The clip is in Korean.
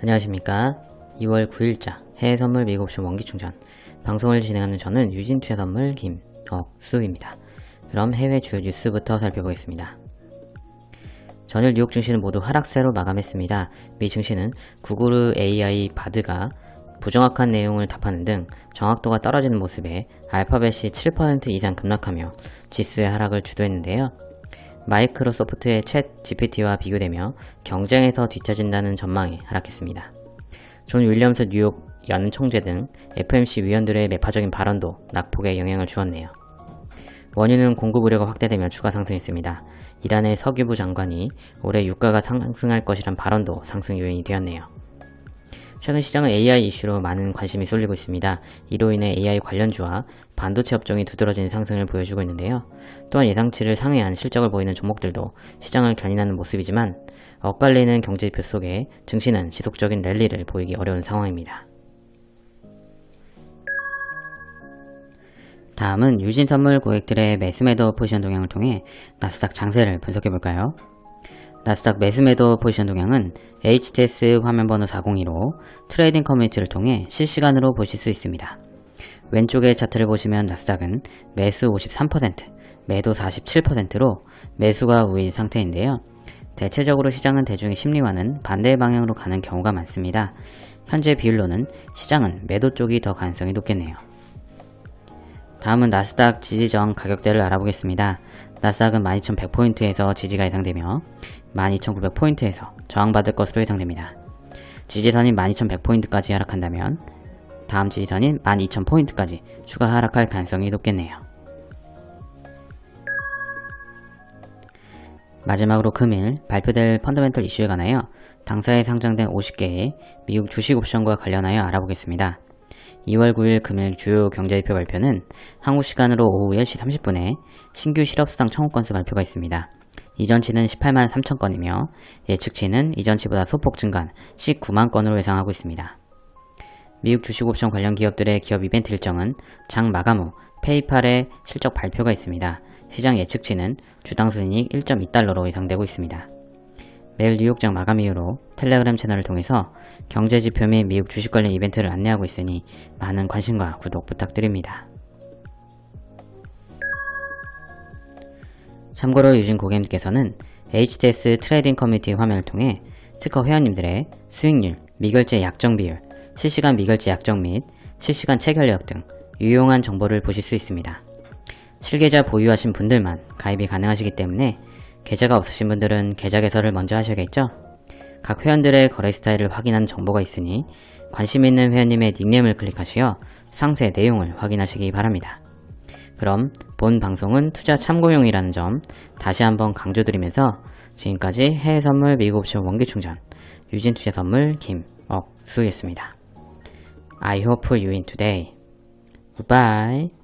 안녕하십니까. 2월 9일자 해외선물 미국옵션 원기충전. 방송을 진행하는 저는 유진투자선물 김억수입니다. 그럼 해외 주요 뉴스부터 살펴보겠습니다. 전일 뉴욕 증시는 모두 하락세로 마감했습니다. 미 증시는 구글 AI 바드가 부정확한 내용을 답하는 등 정확도가 떨어지는 모습에 알파벳이 7% 이상 급락하며 지수의 하락을 주도했는데요 마이크로소프트의 챗 GPT와 비교되며 경쟁에서 뒤처진다는 전망에 하락했습니다. 존 윌리엄스 뉴욕 연은 총재 등 FOMC 위원들의 매파적인 발언도 낙폭에 영향을 주었네요. 원유는 공급 우려가 확대되며 추가 상승했습니다. 이란의 석유부 장관이 올해 유가가 상승할 것이란 발언도 상승 요인이 되었네요. 최근 시장은 AI 이슈로 많은 관심이 쏠리고 있습니다. 이로 인해 AI 관련주와 반도체 업종이 두드러진 상승을 보여주고 있는데요. 또한 예상치를 상회한 실적을 보이는 종목들도 시장을 견인하는 모습이지만 엇갈리는 경제지표 속에 증시는 지속적인 랠리를 보이기 어려운 상황입니다. 다음은 유진선물 고객들의 매수매도 포지션 동향을 통해 나스닥 장세를 분석해볼까요? 나스닥 매수매도 포지션 동향은 HTS 화면번호 402로 trading community를 통해 실시간으로 보실 수 있습니다. 왼쪽의 차트를 보시면 나스닥은 매수 53%, 매도 47%로 매수가 우위 상태인데요. 대체적으로 시장은 대중의 심리와는 반대 방향으로 가는 경우가 많습니다. 현재 비율로는 시장은 매도 쪽이 더 가능성이 높겠네요. 다음은 나스닥 지지 저항 가격대를 알아보겠습니다. 나스닥은 12,100포인트에서 지지가 예상되며 12,900포인트에서 저항받을 것으로 예상됩니다. 지지선인 12,100포인트까지 하락한다면 다음 지지선인 12,000포인트까지 추가 하락할 가능성이 높겠네요. 마지막으로 금일 발표될 펀더멘털 이슈에 관하여 당사에 상장된 50개의 미국 주식 옵션과 관련하여 알아보겠습니다. 2월 9일 금일 주요 경제지표 발표는 한국 시간으로 오후 10시 30분에 신규 실업수당 청구 건수 발표가 있습니다. 이전치는 18만 3천 건이며 예측치는 이전치보다 소폭 증가한 19만 건으로 예상하고 있습니다. 미국 주식옵션 관련 기업들의 기업 이벤트 일정은 장 마감 후 페이팔의 실적 발표가 있습니다. 시장 예측치는 주당 순이익 1.2달러로 예상되고 있습니다. 매일 뉴욕장 마감 이후로 텔레그램 채널을 통해서 경제지표 및 미국 주식 관련 이벤트를 안내하고 있으니 많은 관심과 구독 부탁드립니다. 참고로 유진 고객님께서는 HTS trading community 화면을 통해 특허 회원님들의 수익률, 미결제 약정 비율, 실시간 미결제 약정 및 실시간 체결력 등 유용한 정보를 보실 수 있습니다. 실계좌 보유하신 분들만 가입이 가능하시기 때문에 계좌가 없으신 분들은 계좌 개설을 먼저 하셔야겠죠? 각 회원들의 거래 스타일을 확인하는 정보가 있으니 관심 있는 회원님의 닉네임을 클릭하시어 상세 내용을 확인하시기 바랍니다. 그럼 본 방송은 투자 참고용이라는 점 다시 한번 강조드리면서 지금까지 해외 선물 미국 옵션 원기 충전 유진 투자 선물 김억수였습니다. I hope you win today. Goodbye.